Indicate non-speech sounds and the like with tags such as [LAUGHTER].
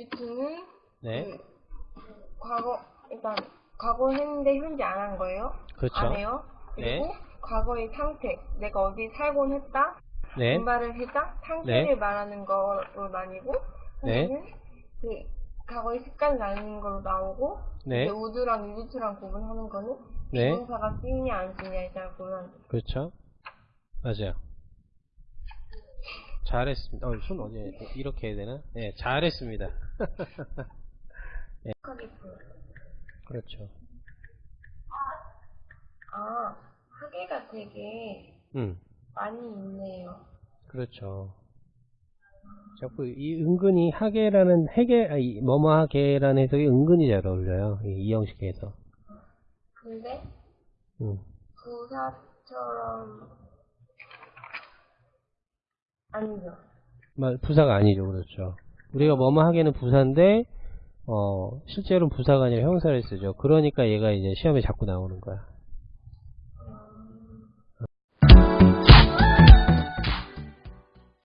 유튜는 네. 그 과거 일단 과거 했는데 현재 안 한 거예요. 그렇죠. 안 해요. 그리고 네. 과거의 상태, 내가 어디 살곤 했다, 네. 분발을 했다, 상태를 네. 말하는 거로 나뉘고, 네. 그 과거의 습관 나뉘는 걸로 나오고, 네. 이제 우드랑 유주랑 구분하는 거는 네. 비동사가 쓰이냐 안 쓰이냐에 따라 구분. 그렇죠. 맞아요. 잘했습니다. 어, 손 어디, 이렇게 해야 되나? 네, 잘했습니다. [LAUGHS] 보여. 그렇죠. 아, 하계가 되게 음, 많이 있네요. 그렇죠. 자꾸 이 은근히 하계라는 해계, 아니, 뭐뭐 하계라는 해석이 은근히 잘 어울려요. 이, 이 형식에서. 근데 음, 부사처럼 아니죠. 마- 부사가 아니죠. 그렇죠. 우리가 뭐뭐 하계는 부사인데, 어, 실제로는 부사가 아니라 형사를 쓰죠. 그러니까 얘가 이제 시험에 자꾸 나오는 거야.